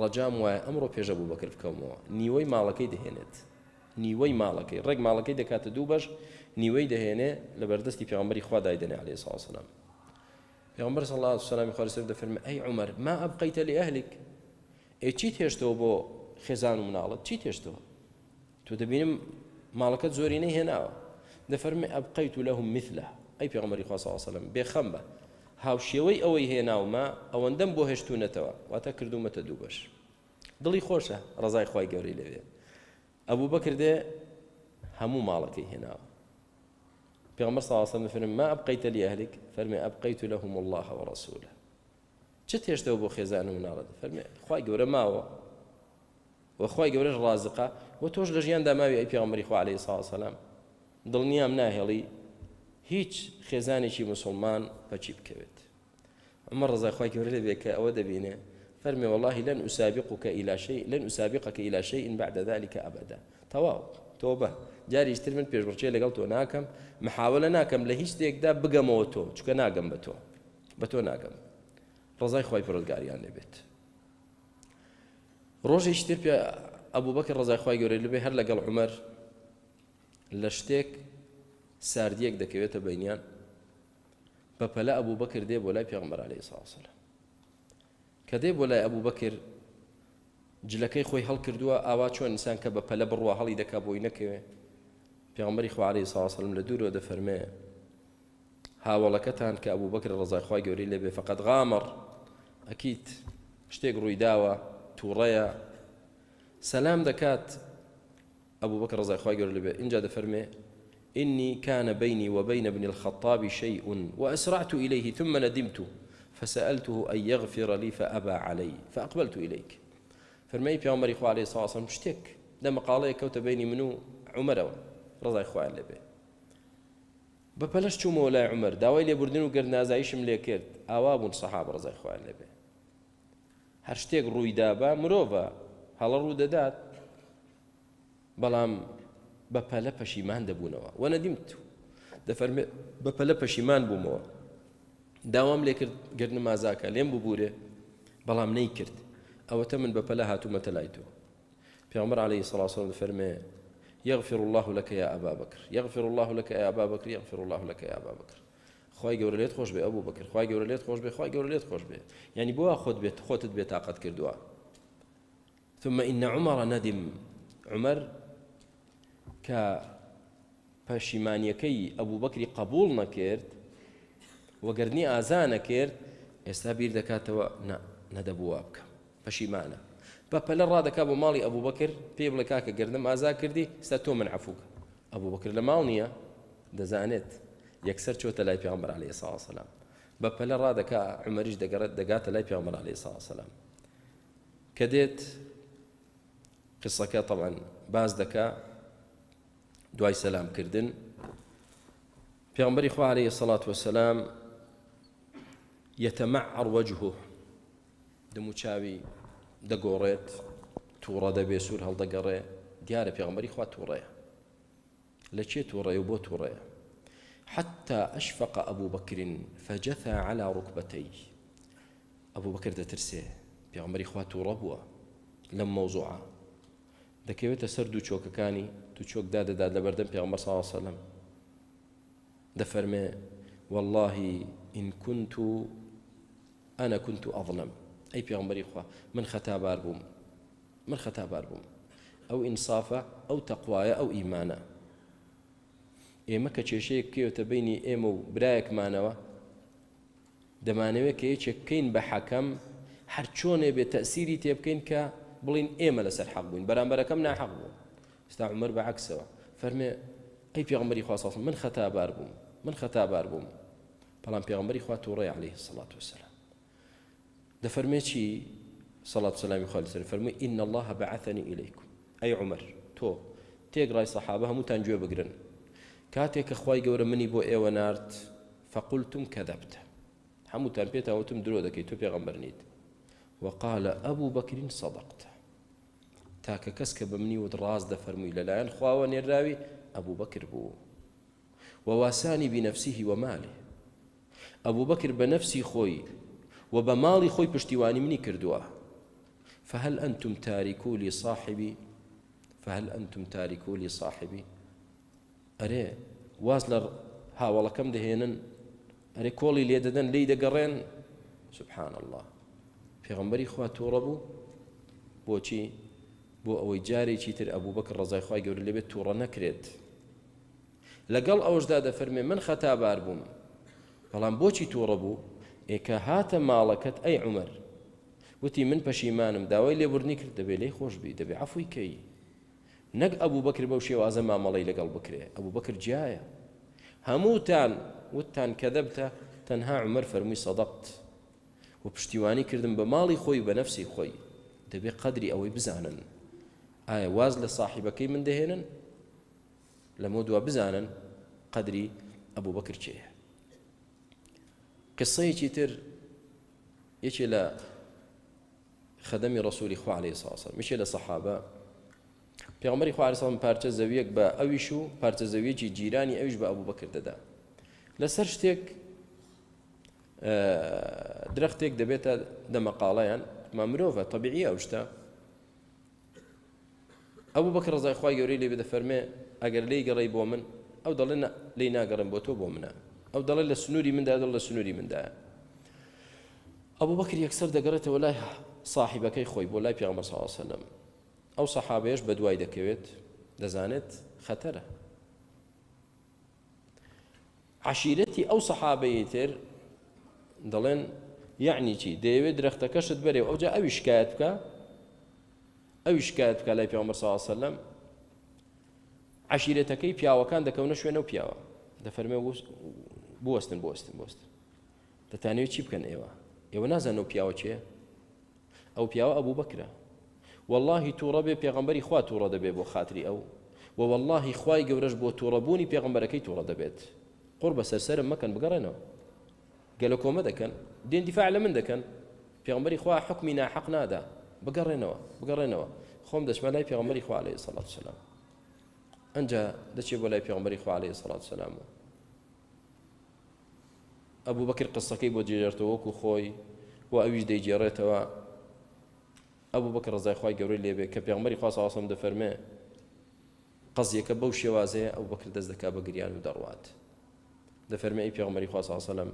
Speaker 1: ڕەجام وایە ئەمڕۆ پێش ئەبوو بەکرد بکەمەوە نیوەی ماڵەکەی دەهێنێت. نیوەی ماڵەکەی ڕێک ماڵەکەی دەکاتە دوو بەش نیوەی دەهێنێ لە بەردەستی پێغمبەری خوا دایدنێ عليه ساسلام پێغمبەر الله عليه وسلم دەفەرمێ ئەی عمر ما ئەبقیتە لە ئەهلك ئێ چی تێشتەوە بۆ خێزان و مناڵت چی تێشتەوە تو دەبینم ماڵەکەت زۆرینەی هێناوە دەفەرمێ ئەبقیت و لەهم مثلە ئەی پێغمبەری خوا صلی الله عليه وسلم بێخەم بە هاوشێوەی ئەوەی هێناومە ئەوەندەم بۆ هێشتونەتەوە واتە کردومەتە دوو بەش دڵی خۆشە ڕزای خی گەوری لەوێ ئەبوو بەکردێ هەموو ماڵەکەی هێناوە پێغمبەر وسلم فرمى ما أبقيت لأهلك فرمي أبقيت لهم الله ورسوله چه تێشتەوە بۆ خێزان و مناڵەت؟ فەرمێ خی گەورە ماوە. وەخوای گەورەش ڕازقا و تۆش لە ژیاندا ماوی ئەی پێغمبەری خوا عليه ساسەلام دڵنیام ناهێڵی هیچ خێزانێکی مسلمان بەچی بکەوێت. ئەمە ڕزایخوای گەورە لە بێکە ئەوە دەبینێ. فەرمی والله لن أسابقك إلى شيء لن أسابقك إلى شيء بعد ذلك أبدا. تواو تۆبە. جاریشتر من پێشبڕچێ لەگەڵ تۆ ناکەم. محاولە ناکەم لە هیچ شتێکدا بگەمەوە تۆ. چکە ناگەم بە تۆ. بە تۆ ناگەم. ڕزای خی پرۆزگاریان لێبێت. ڕۆژێکی تر پێ ئەبوو بەکە ڕزای خی گەورە لەبێ هەر لەگەڵ عمەر لە شتێک ساردیەک دەکەوێتە بینیان بە پەلە ئەبوو بەکر دێ بۆ لای پێغمبەر عليه ساسل کە دێ بۆ لای ئەبوو بەکر جلەکەی خۆی هەڵکردووە ئاوا چۆن ئینسان کە بە پەلە بڕوە هەڵی دەکا بۆی نەکەوێ. پێغمبەری خوارەی ساسلم لە دوورەوە دەفەرمێ هاوڵەکەتان کە ئەبوو بەکر ڕزای خی گەوری لێبێ فقط غامر ئەکیت شتێک ڕووی داوە تووڕەیە سەسلام دەکات ئەبوو بەکە ڕزای خی گەور لەبێ اینجا دەفەرمێ إني كان بيني وبين ابن الخطاب شيء وأسرعت إليه ثم ندمت. فسألته أن يغفر لي فأبى علي فأقبلت إليك. فرمي في عمر إخوة عليه الصلاة والسلام اشتك لما قال كوت بيني منو؟ عمر رضا إخوة اللي به بەپەلش چوومەوە لای عمر داوای لێبوردن و گەرنازاییشم لێ کرد ئاوا بوون سەحاب ڕزای خوان لەبێ هەر شتێک ڕوویدا بە مرۆڤە. هەڵە ڕوو دەدات. بەڵام بە پەلە پەشیمان دەبوونەوە. وەنەدیمت دەفەرمێ بە پەشیمان بوومەوە. داوام لێ کرد گرنە مازاکە لێم ببوورێ. بەڵام نەی کرد. ئەوەتە من بە پەلە هاتوومەتە لای تۆ. پیامبەر عليه والسلام دەفەرمێ يغفر الله لك يا أبا بكر يغفر الله لك يا أبا بكر يغفر الله لك يا أبا بكر خی گەورە لێت خۆش بێ ئەبوو بکرد خی گەورە لێت خۆش بێ خی گەورە لێت خۆش بێ. ینی بووە خۆت بێت خۆتت بێت تااقت کردووە. ثم إن عمر ندم. عمر کە پەشیمانیەکەی ئەبوو بەکری قبول نەکرد وەگەرنی ئازا نەکرد ئێستا بیر دەکاتەوە نەدەبووە بکە پەشیمانە. بە پەلە ڕادەکا بۆ ماڵی ئەبوو بەکرد پێ بڵێ کاکە گردم ئازا کردی ستا تۆ من عفووکە ئەبوو بەکرد لە ماڵ نییە دەزانێت یەکسەر چۆتە لای پیامبەر عليه ساسەلام بە پەلە ڕادەکە عمەریش دەگەڕێت دەگاتە لای پیامبەر عليه ساسەلام کە دێت قسەکە طبعا. باس دەکا دوای سەلامکردن پیامبەری خوا عليه الصلاة والسلام يتمعر وجهه. دەم و چاوی دەگۆڕێت تووڕە دەبێ سوور هەڵدەگەڕێ دیارە پێغمبەری خوا تووڕەیە لە کێ تووڕەیە و بۆ تووڕەیە حتى أشفق أبو بكر فجثى على ركبتيه. أبو بكر دەترسێ پێغمبەری خوا تووڕە بووە لەم مەوزوعە دەکەوێتە سەر دوو چۆکەکانی تو چۆک پێغەمبەر صلی الله عليه وسلم. دەفەرمێ والله إن كنت أنا كنت أظلم. ئەی پێغمبەری خوا من خەتابار بووم من خەتابار بووم ئەو ئینسافە ئەو تەقوایە ئەو ئیمانە ئێمە کە کێشەیەک کێوتە بینی ئێمە و برایەکمانەوە دەمانەوێت کە یەکێک بکەین بە حەکەم هەر چۆنێ بێت تەسیری تێ بکەین کە بڵین ئێمە لەسەر حەق بووین. بەرامبەرەکەم ناحەق بوو. ستا عمر بە عکسەوە. فەرمێ ئەی پێغمبەری خواستڵ من خەتابار بووم. من خەتابار بووم. بەڵام پێغمبەری خوا تووڕێ عليه سڵات وسلام دەفەرمێ چی؟ صلاة سلامی خالی سەر فەرمووی إن الله بعثني إليكم أي عمر تۆ تێگڕای سەحابە هەمووتان گوێ بگرن. کاتێک کە خی منی بۆ ئێوە نرد فقلتم كذبت. هەمووتان پێتاوتم درۆ دەکەیت تۆ پێغەمبەر نیت وقال ئەبوو بەکرین سەدەقت تاکە کەس کە بە منی وت ڕاز دەفەرمووی لەلایەن ئەبوو بەکر بوو. وواسانی بنفسیه وماله ئەبوو بەکر بە نفسی خۆی و بە ماڵی خۆی منی کردووە. فهل أنتم تاركوا لي صاحبي فهل أنتم تاركوا لي صاحبي أري واز لە هاوڵەکەم دەهێنن ئەرێ کۆڵی لێ دەدەن لی دەگەڕێن. سبحان الله پێغمبەری خوا تووڕە بوو بۆچی؟ بۆ ئەوەی جارێکی تر ئەبوو بەکە ڕزای خی گەور لەبێت تووڕە نەکرێت. لەگەڵ ئەوشدا دەفەرمێ من خەتابار بووم. بەڵام بۆچی تووڕە بوو؟ ئێکە هاتە ماڵەکەت ئەی عمر وتی من پەشیمانم داوای لێبوردنی کرد دەبێت لی خۆشببی دەبێ عفوی کەی. نەک ئەبوو بەکر بەو شێوازە مامەڵی لەگەڵ بکرێ ئەبوو بەکر جایە هەمووتان وتان کە تەنها عمر فەرمووی سەدەقت و پشتیوانی کردم بە ماڵی خۆی بە نەفسی خۆی دەبێت ئەوەی بزانن. ئایا واز من دەهێنن لە مۆدووە بزانن؟ قدری ئەبوو بەکر چێە قسەیەکی تر یەکێ خەدەمی ڕسووری خوا عليه ساسە میشێ لە سەحابە پێغمەری خوارسان پارچە زەویەک بە ئەویش و پارچە زەویەکی جیرانی ئەویش بە ئەوبوو بەکردەدا لەسەر شتێک درەختێک دەبێتە دەمەقاڵیان ما مرۆڤە طبیعی ئەو شتە. ئەوبوو بەکە ڕزای خخوای گەورەی لێ بدە فەرمێ ئەگەر لی گەڕی بۆ من ئەو دەڵێ لی ناگەڕم بۆ تۆ بۆ منە. ئەو دەڵێ لە سنووری مندا دڵ لە سنووری مندایە ئەوبوو بەکر یەکسەر دەگەڕێتەوە لای صاحبەکەی خۆی بۆ لای پیامەر ساوسلم ئەو سەحابێش بە دوای دەکەوێت دەزانێت خەتەرە. عشیرەتی ئەو سەحابەیە تر دەڵێن یعنی چی؟ دەیەوێت درەختەکەشت بەرێ. ئەوجا ئەوی شکایەت بکە؟ ئەوی شکایەت بکە لای پیامەر ساوسلم عشیرەتەکەی پیاوەکان دەکەونە شوێنە و پیاوە. دەفەرمێ بوەستن بۆستن بۆستن دەتانوێت چی بکەن ئێوە؟ ئێوە نازانەوە پیاوە چێ ئەو پیاوە ئەبوو بکرە واللهی تووڕە بێ پێغمبەری خوا دەبێت بۆ خااتری ئەو و واللهی خوای گەورەش بۆ تووڕەبوونی پێغمبەرەکەی تووڕە دەبێت قڕ بە سەرسرم مەکەن بگەڕێنەوە گەلە کۆمە دەکەن دێن دیفاع لە من دەکەن پێغمبەری خوا حکمی ناحق نادا. بگەڕێنەوە بگەڕێنەوە خۆم دەچمە لای پێغمبەری خوا عليه سەڵات سلام ئەجا دەچێت بۆ لای پێغمبەری خوا عليه سەڵات سلام ئەبوو بەکر قسەکەی بۆ جێژێتەوە وەکو خۆی و ئەویش دەیجێڕێتەوە ئەبوو بەکە ڕزای خی گەورەی لێبێ کە پێغمەری خواستاسم دەفەرمێ قەزیەکە بەو شێوازەیە ئەو بەکر دەست دەکا بە گریان و دەڕوات. دەفەرمێ ئەی پێغمەری خواسەسەلم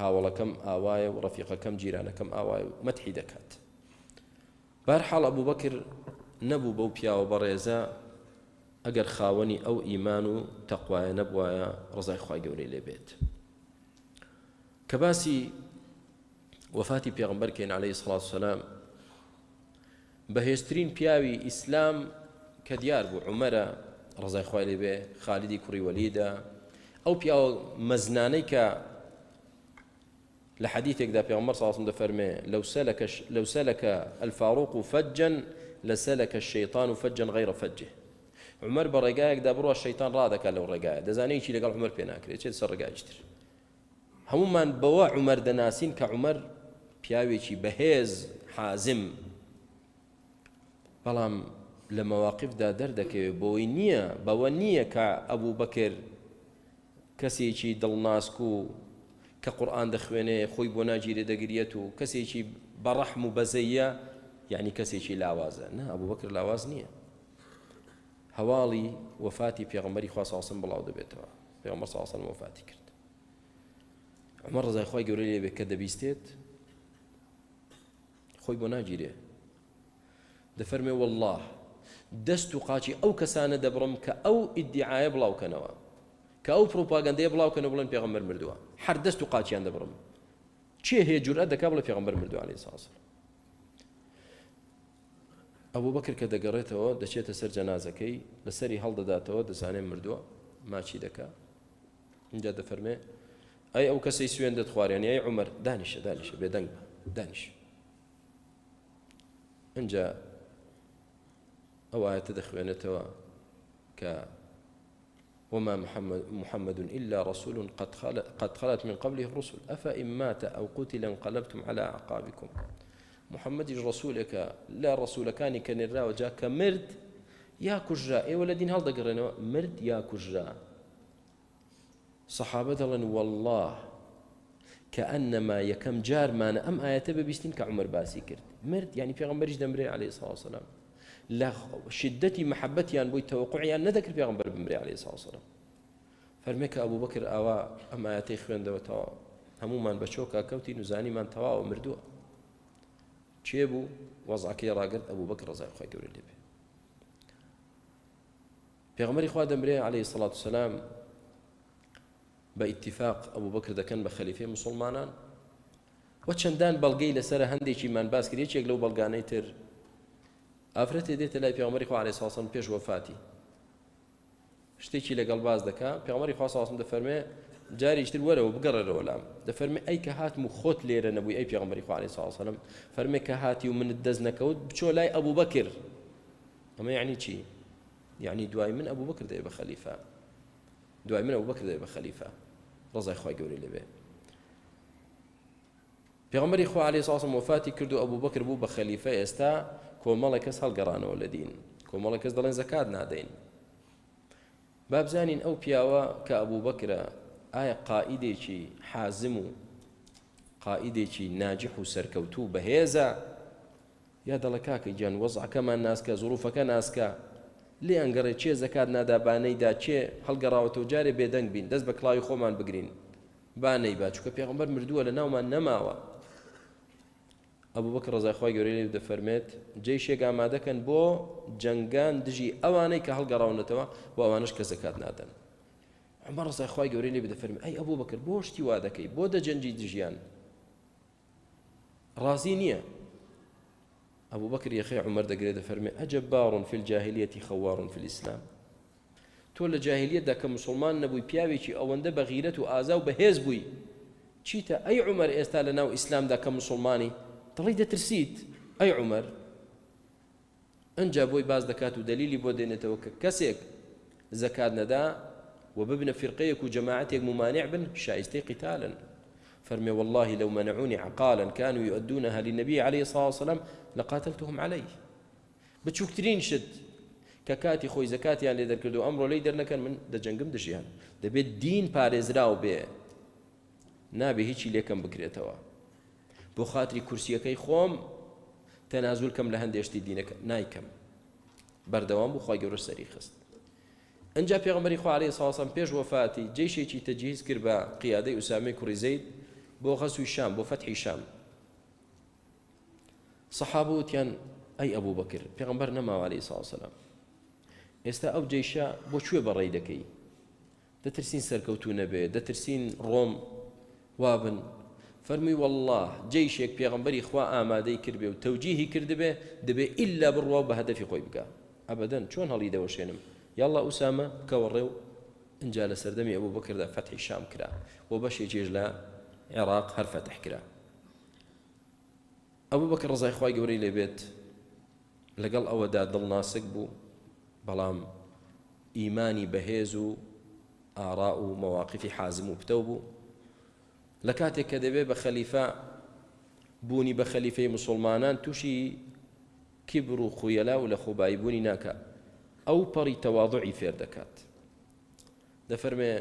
Speaker 1: هاوڵەکەم ئاوایە و ڕەفیقەکەم جیرانەکەم ئاوای و مەتحی دەکات. بارحاڵ ئەبوو بەکر نەبوو بەو پیاوە بەڕێزە ئەگەر خاوەنی ئەو ئیمان و تەقوایە نەبوایە ڕزای خی گەورەی لێبێت. کە باسی وفاتی پێغمبەر کەین عليه سڵات سلام بەهێزترین پیاوی ئیسلام کە دیار بوو عمەرە ڕزای خوای لێ بێ خالیدی کوڕی وەلیدا ئەو پیاوە مەزنانەی کە لە حديثێکدا پێغمبەر ساسم دەفەرمێ لەو سەلەکە لەو سەلەکە الفاروق و فەجن لە سەلەکە الشەیطان و فەجن غیرە فەجه عمر بە ڕێگایەکدا بڕوە شەیتان ڕادەکە لەو ڕێگایە. دەزانەی چی لەگەڵ عمر پێ ناکرێت چێت سەر ڕێگایشتر هەمومان بەوە عمر دەناسین کە عمر پیاوێکی بەهێز حازم بەڵام لە مەواقفدا دەردەکەوێت بۆی نییە بەوە نییە کە ئەبوو بەکرد کەسێکی دڵناسک و کە قورآان دەخوێنێ خۆی بۆ ناگیرێ دەگریێت و کەسێکی بەڕەحم و بەزەیە یعنی کەسێکی لاوازە. نه ئەبوو بەکرد لاواز نییە. هەواڵی وفاتی پێغمبەری خواسەسم بڵاو دەبێتەوە. پێغمبەر ساسن وفاتی کرد. ئەمە ڕزای خۆی گەورە لێبێت کە دەبیستێت خۆی بۆ ناگیرێ. دەفەرمێ والله دەست و قاچی ئەو کەسانە دەبڕم کە ئەو ئیدعاە بڵاوکەنەوە کە ئەو پرۆپاگەندەیە بڵاوکەنە بڵێن پێغەمبەر مردووە. هەر دەست و قاچیان دەبڕم. چێ هەیە جورئە دەکا بڵێ پێغەمبەر مردووە عليه ساسر ئەوە بەکر کە دەگەڕێتەوە دەچێتە سەر جەنازەکەی لەسەری هەڵدەداتەوە دەزانێت مردووە ماچی دەکا. اینجا دەفەرمێ ئەی ئەو کەسی سوێن دەت خوارێنی ئەی عمر دانیشە دانیشە بێدەنگ دانیش. اینجا ئەو ئاەتە دەخوێنێتەوە کە وما محمد, محمد إلا رسول قد, قد خلت من قبله الرسل. أفإن مات أو قتل انقلبتم على أعقابكم. محمد رسولك لا رسول كان كان الراو جاء كمرد يا كجرا اي ولدين هل دقرنا مرد يا كجرا صحابة دلن والله كأنما يكم جار ما أم آيات ببيستين كعمر باسي كرد. مرد يعني في غنبرج دمري عليه الصلاة والسلام. لا شدتي محبتي أن بوي توقعي أن نذكر في غنبر بمري عليه الصلاة والسلام. فرميك أبو بكر أوا أم آياتي خوين دوتوا همومان بچوكا كوتي نزاني من توا ومردوه کێ بوو؟ وەزعکەی ڕاگرت ئەبوو بەکر ڕەزای خوای گەورە لێبێ پێغەمبەری خوا دەمرێ عليه الصلاة والسلام بە ئیتفاق ئەبوو بەکر دەکەن بە خەلیفێ مسلمانان. وە چەندان بەڵگەی لەسەر هەندێکی مان باس کرد یەکێک لەو بەڵگانەی تر ئافرەتێ دێتە لای پێغمەری خوا عليه ساسن پێش وەفاتی شتێکی لەگەڵ باز دەکا پێغمەری خوا ساسم دەفەرمێ جاریشتر وەرەوە بگەڕێرەوە لام دەفەرمی ئەی کە هاتم و خۆت لێرە نەبووی ئەی پێغمبەری خوارێ ساڵسەلم فەرمێ کە هاتی و منت دەست نەکەوت بچۆ لای ئەبوو بەکر ئەمە یعنی چی یعنی دوای من ئەبوو بکر دێ بە خەلیفە دوای من ئەوبوو بکر دێ بە خەلیفە ڕزای خی گەوری لەبێ پێغمبەری خوا عليه ساسم وفاتی کرد و ئەبوو بەکر بوو بە خەلیفە ئێستا کۆمەڵە کەس هەڵگەڕانەوە لە دین. کۆمەڵە کەس دەڵێن زەکات نادەین. بابزانین ئەو پیاوە کە ئەبوو بکرە ئایا قائیدێکی حازم و قائیدێکی ناجح و سەرکەوتوو بەهێزە؟ یا دەڵە کاکە گیان وەزعەکەمان ناسکە زروفەکە ناسکە؟ لێ ئەنگەڕێ چێ زەکات نادابانەیدا چێ هەڵگەڕاوەتەوە جارێ بێدەنگ بین دەست بە کڵاوی خۆمان بگرین. بانەی با چکە پێغمبەر مردووە لە ناومان نەماوە. ئەبوو بەکە ڕزایخوای گەورەی دەفەرمێت جێشێک ئامادەکەن بۆ جەنگان دژی ئەوانەی کە هەڵگەڕاونەتەوە بۆ ئەوانش کە زەکات نادەن عمر ڕزای خی گەورەی لێ بدەفەرمی ئەی ئەبوو بکرد بۆ شتی وا دەکەی بۆ دەجەنجی دژیان. ڕازی نییە ئەبوو بەکر یەخی عمر دەگرێت دەفەرمی ئەجە باڕون فی الجاهلیەتی خەوارون فی الإسلام. تۆ لە جاهلیەتدا کە مسلمان نەبووی پیاوێکی ئەوەندە بە غیرەت و ئازا و بەهێز بووی چیتە ئەی عمر ئێستا لە ناو ئیسلامدا کە مسلمانی؟ دڵی دەترسیت ئەی عمر؟ ئەجا بۆی باز دەکات و دلیلی بۆ دێنێتەوە کە کەسێک زەکات نەدا فرقيك وجماعتك ممانع بن شايستي قتالا. فرمي والله لو منعوني عقالا كانوا يؤدونها للنبي عليه الصلاة والسلام لقاتلتهم عليه. بتشوكترين شد. ككاتي خوي زكاتي يعني لێ دەرکردو ئەمڕۆ لی دەرنەکەن من دەجەنگم دژیان دەبێت دین پارێزراو بێ نابێ هیچی لێکم بکرێتەوە خااتری کورسیەکەی خۆم تەنازول کەم لە هەندێشتی دینەکە نایکەم. بەردەوام بۆ خی گەورە سەری خست. ئەجا پێغمبەری خوارێ ساسم پێش وفاتی جێشێکی تەجیز کرد بە قیادەی ئوسامی کوڕی زەید بۆ غەسوی شام بۆ فەتحی شام. سەحابە وتیان ئەی ئەبوو بەکر پێغمبەر نەماواری ساسەلام ئێستا ئەو جێشە بۆ کوێ بەڕێی دەکەی؟ دەترسین سەرکەوتو نەبێ دەترسین ڕۆم وابن؟ فەرمی والله جێشێک پێغمبەری خوا ئامادەی کردبێ و تەوجیهی کردبێ دەبێ ئللا بڕوا بە هەدەفی خۆی بکە ئەبدەن چۆن هەڵی دەوەشێنم؟ يلا أسامة كوريو إن جال سردمي أبو بكر ذا فتح الشام كرا وبشي جيج لا عراق هر فتح كرا أبو بكر رضي إخوائي قوري لي بيت لقل أو دا ضل ناسك بو بلام إيماني بهيزو آراء مواقف حازم لكاتك كدبي بخليفة بوني بخليفة مسلمانان توشي كبر و خيلا ولا خبايبوني ناكا ئەو پەڕی تەواضعی فێر دەکات دەفەرمێ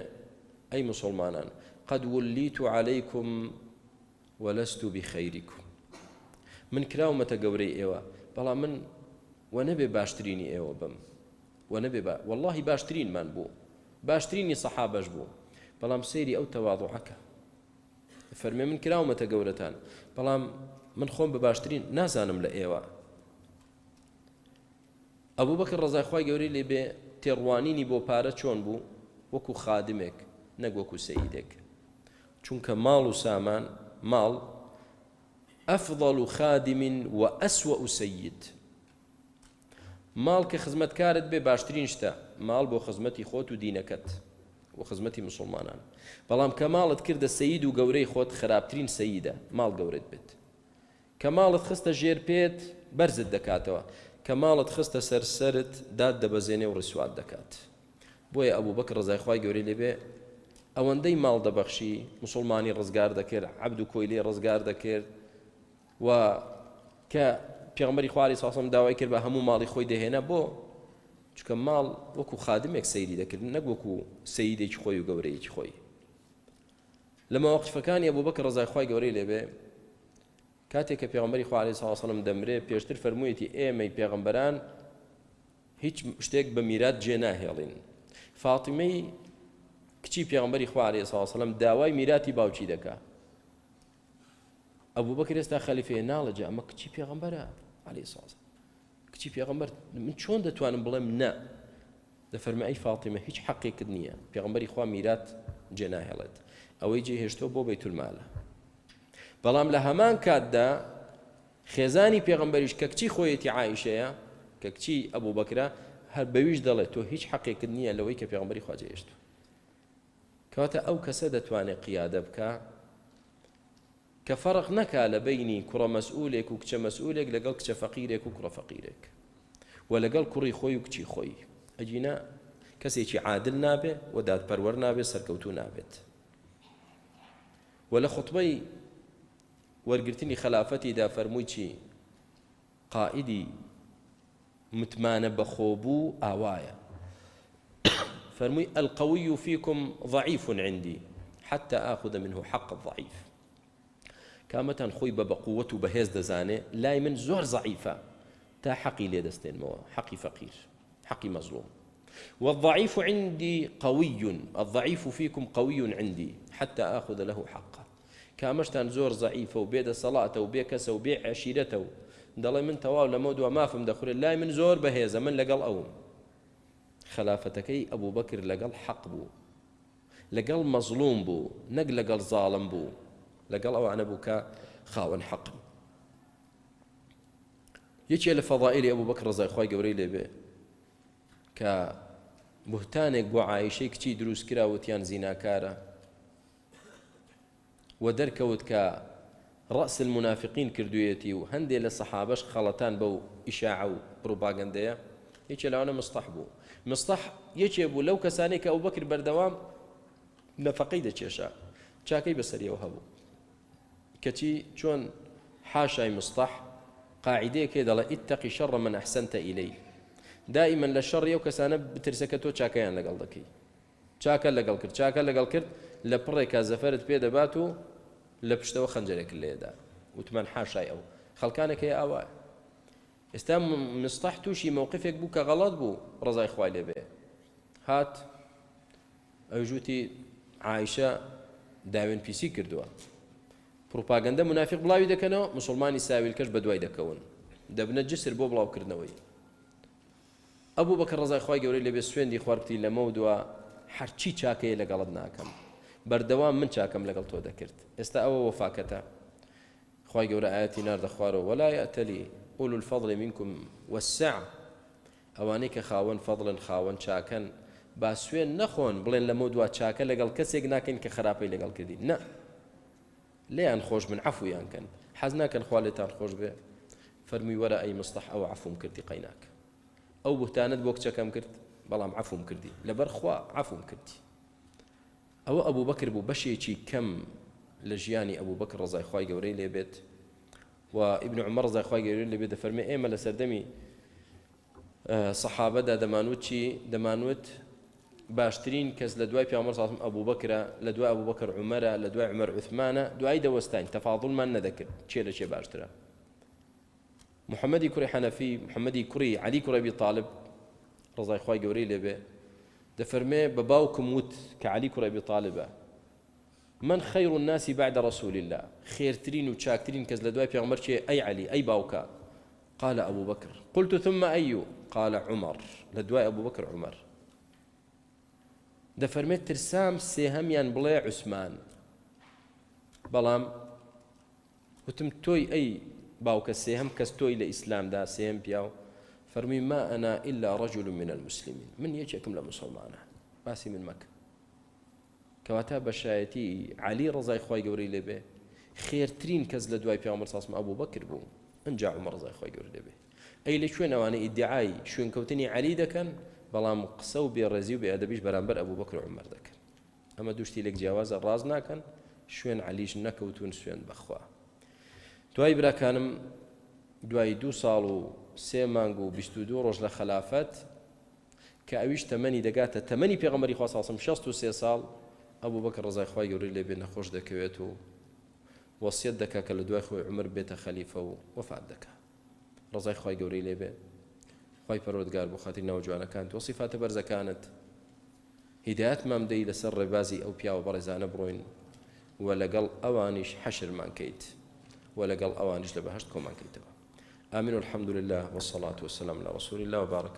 Speaker 1: ئەی مسلمانان قد وليت عليكم ولست بخيركم من کراومەتە گەورەی ئێوە بەڵام من و نەبێ باشترینی ئێوە بم. نەبێ با واللهی باشترینمان بوو باشترینی سەحابەش بوو بەڵام سەیری ئەو تەواضعەکە فەرمێ من کراومەتە گەورەتان. بەڵام من خۆم بە باشترین نازانم لە ئێوە. ئەبوو بەکە ڕزایخوای گەوری لێ بێ تێڕوانینی بۆ پارە چۆن بوو وەکو خادمێک نەگوەکو سەیدێک. چونکە ماڵ و سامان ماڵ ئەفضل خادم وأسوأ سيد ماڵ کە خزمەتکارت بێ باشترین شتە ماڵ بۆ خزمەتی خۆت و دینەکەت و خزمەتی مسلمانان. بەڵام کە ماڵت کردە سەید و گەورەی خۆت خراپترین سەیدە ماڵ گەورێت بێت. کە ماڵت خستە ژێر پێت بەرزت دەکاتەوە. کە ماڵت خستە سەرسرت داد دەبەزێنێ و ڕسوات دەکات. بۆیە ئەبوو بەک ڕزایخوای گەوری لێبێ ئەوەندەی ماڵ دەبەخشی مسلمانی ڕزگار دەکرد عبد و کۆی لێ ڕزگار دەکرد و کە پێغمبەری خواری ساسم داوای کرد بە هەموو ماڵی خۆی دەهێنا بۆ چکە ماڵ وەکو خادمێک سەیری دەکرد نەک وەکو سەیدێکی خۆی و گەورەیەکی خۆی. لە مەوەقفەکانی بۆ بەکە ڕزای خی گەورەی لێبێ کاتێک کە پێغمبەری خوارێ ساوسڵم دەمرێ پێشتر فەرموویەتی ئێمەی پێغمبەران هیچ شتێک بە میرات جێ ناهێڵین فاتیمەی کچی پێغمبەری خوارێ ساوسڵم داوای میراتی باوچی دەکا ئەبوو بەکر ئێستا خەلیفێ ناڵەجا ئەمە کچی پێغمبەرە علی ساز کچی پێغمبەر من چۆن دەتوانم بڵێم؟ نە دەفەرمە ئەی فاتیمە هیچ حەقێکت نییە. پێغمبەری خوا میرات جێ ناهێڵێت ئەوەی جێ هێشتۆ بۆ بەیتولمالە بەڵام لە هەمان کاتدا خێزانی پێغمبەریش کە کچی خۆیەتی عیشەیە کە کچی ئەبوو بەکرا هەر بەویش دەڵێت تۆ هیچ حەقێکت نییە لەوەی کە پێغمبەری خواجێشت کەواتە ئەو کەسە دەتوانێت قیادە بکە کە فەرق نەکا لە بینی کوڕە مەسئولێک و کچە مەسئولێک لەگەڵ کچە فەقیرێک و کوڕە فەقیرێک و لەگەڵ کوڕی خۆی و کچی خۆی. ئەجینا کەسێکی عادل نابێ و دادپەروەەر نابێت سەرکەوتو نابێت. و لە خطبەی وەرگرتنی خلافەتیدا فەرمووی چی؟ قائدی متمانە بەخۆبوو ئاوایە. فرمي القوي فيكم ضعيف عندي حتى آخذ منه حق الضعيف كامتان خوي بقوة بهز دزاني لا من زور ضعيفة تا حقي لي دستين مو حقي فقير حقي مظلوم والضعيف عندي قوي الضعيف فيكم قوي عندي حتى آخذ له حقه. کامەشتان زۆر زعیفە و بێدە سەڵاتە و بێ کەسە و بێ من تەواو لە مەدووە مافم دەخورێت لای من زۆر بەهێزە من لەگەڵ ئەوم خلافەتەکەی ئەبوو بەکر لەگەڵ حەق بوو لەگەڵ مەزلوم بوو نەک لەگەڵ زاڵم بوو لەگەڵ ئەوانە بوو کە خاوەن حەقم یەکێ لە فەضائلی ئەبوو بەکر ڕزای خی گەورەی لێبێ بوهتانێک بۆ عیشەی کچی دروست کراوتیان زیناکارە. و دەرکەوت کە ڕأس المنافقین کردوێتی و هەندێک لە سەحابەش خەڵەتان بەو ئیشاع و پروپاگەندەیە یەکێ لاوانە مستەح بوو. مستەح یەکێ بوو لەو کەسانێک کە ئەو بەکر بەردەوام نەفقەی دەچێشە چاکەی بەسەریەوە هەبوو. کەچی چۆن حاشای مستەح قاعدەیەکێ دەڵێ ئیتەقی شەڕ من ئەحسنتە ئیلەی دائما لە شەڕ ئەو کەسانە بترسەکە تۆ چاکەیان لەگەڵ دەکەی. چاکە لەگەڵ کرد چاکە لەگەڵ کرد لە پڕێکا زەفرت پێ دەبات و لە پشتەوە خەنجەرێک لێدا. وتمان حاشای ئەو. خەڵکانێکی ئاوا ئێستا مستەح تووشی مووقفێک بوو کە غەڵات بوو ڕزای خوای لێبێ هات ئەوژوتی عیشە داوێن پیسی کردووە. پروپاگەندە منافق بڵاوی دەکەنەوە مسلمانی ساویلکەش بە دوای دەکەون. دەبنە جسر بۆ بڵاوکردنەوەی. بەکە ڕزای خی گەورەی لەبێ سوێندی خواربتی لەمە دووە هەرچی چاکەیە لەگەڵت ناکەم بەردەوام من چاکەم لەگەڵ تۆ دەکرد ئێستا ئەوە وەفاکەتە خی گەورە ئاەتی ناردە خوارەوە وەلای ئەتەلی ئول الفەضڵی منکم وەسع ئەوانەی کە خاوەن فەضڵن خاوەن چاکەن با سوێن نەخۆن بڵێن لەمە دوا چاکە لەگەڵ کەسێک ناکەین کە خراپەی لەگەڵ کردی نە لێیان خۆش من عفویان کەن حەز ناکەن خواالێتان خۆش بێ فەرمی وەرە ئەی مستەح ئەو عفوم کردی قەیناک ئەو بوتانت بۆ کچەکەم کرد. بەڵام عفوم کردی. لەبەر خوا کردی. ئەوە ئەوبوو بەکر بوو بەشێکی کەم لە ژیانی ئەوبوو بەکر ڕزای خی گەورەی لێبێت و ئیبن عمر ڕزای خی گەورەی لێبێت دەفەرمێ ئێمە لە سەردەمی سەحابەدا دەمانوت چی دەمانوت باشترین کەس لە دوای پیامەر ساسم ئەبوو بکرە لە دوای ئەبوو بەکر عمەرە لە دوای عمەر عثمانە دوای دەوەستین تەفاضڵمان نەدەکرد. چێ لە محەممەدی کوڕی حەنەفی محەممەدی کوڕی علی کوڕەبی طالب ڕزای خی گەورەی لێبێ دەفەرمێ بە باوکم وت کە علی کوڕەبی طالبە من خير الناس بعد رسول الله؟ خيرترين وشاكترين كز لدواي بيغمر أي علي أي باوكا. قال أبو بكر. قلت ثم أي؟ قال عمر. لدواي أبو بكر عمر. دەفەرمێت ترسام سێهەمیان بڵێ عوسمان بەڵام وتم تۆی ئەی باوکە سێهەم کەس تۆی لە ئیسلامدا سێم پیا و ما ئەنا إلا رجل من المسلمين. من یەکێکم لە مسلمانە باسی من مەکە کەواتە بەشایەتی علی ڕزای خی گەوری لێبێ خێرترین کەس لە دوای پیامەر ساسم ئەبوو بەکرد بوو ئەجا عمە ڕزای خی گەور لێبێ ئەی لە شوێنەوانە ئیدعای شوێنکەوتنی علی دەکەن بەڵام قسە و بێڕێزی و بێئدەبیش بەرامبەر ئەبوو بەکر عمر دەکەن ئەمە دوشتی لێک جیاوازە ڕاز ناکەن شوێن علیش نەکەوتون سوێن بەخوا دوای براکانم دوای دو ساڵ و سێ مانگ و دو ڕۆژ لە خلافەت کە ئەویش تەمەنی دەگاتە تەمەنی پێغمەری خواسەسم 6 و سێ ساڵ ئەبوو بەکە ڕزای خی گەوری لێ بێ نەخۆش دەکەوێت و وەسیەت دەکا کە لە دوای خۆی عمر بێتە خەلیفە و وەفات دەکە ڕزای خی گەوری لێ بێ. خی پەرۆدگار بۆ خاتی ناوجوانەکان تۆ سیفاتە بەرزەکانت. هیداەت مامدەی لەسەر ڕێبازی ئەو پیاوە بەڕێزانە بڕۆین و لەگەڵ ئەوانیش حەشرمان کەیت. و لەگەڵ ئەوانش لە بەهشت کۆمان کەیتەوە آمين والحمد لله والصلاة والسلام على رسول الله وبارك